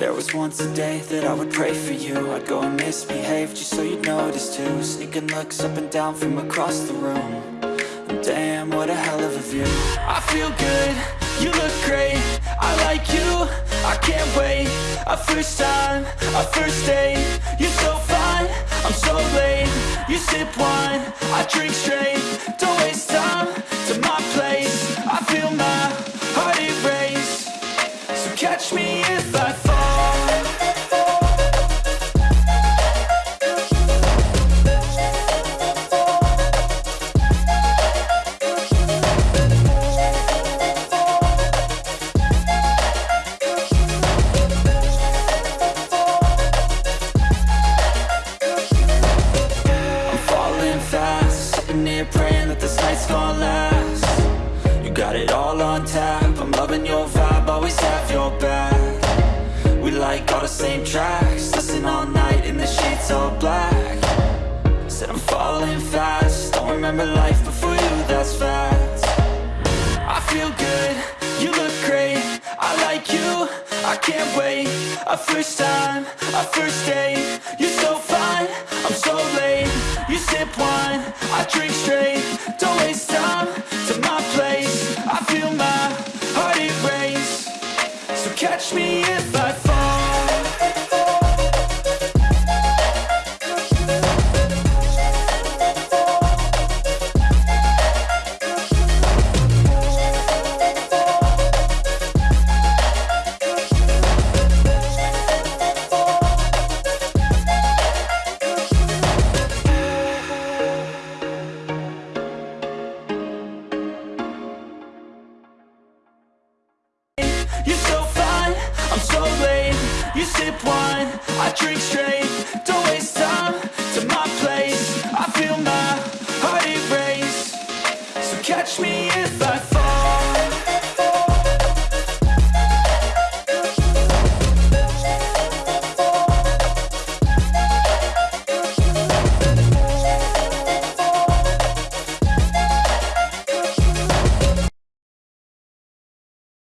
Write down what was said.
just once a day that I would pray for you. I'd go and misbehave just so you'd notice too. Sneaking looks up and down from across the room. And Damn, what a hell of a view. I feel good, you look great. I like you, I can't wait. A first time, a first date. You're so fine, I'm so late. You sip wine, I drink straight. Don't waste time to my place. I feel my heart erase So catch me if I fall on tap, I'm loving your vibe, always have your back. We like all the same tracks, listen all night in the sheets all black. Said I'm falling fast, don't remember life before you, that's fact. I feel good, you look great, I like you, I can't wait. A first time, a first date, you're so fine, I'm so late. You sip wine, I drink straight, so catch me if I fall. You're so so late You sip wine, I drink straight. Don't waste time to my place. I feel my heart erase So catch me if I fall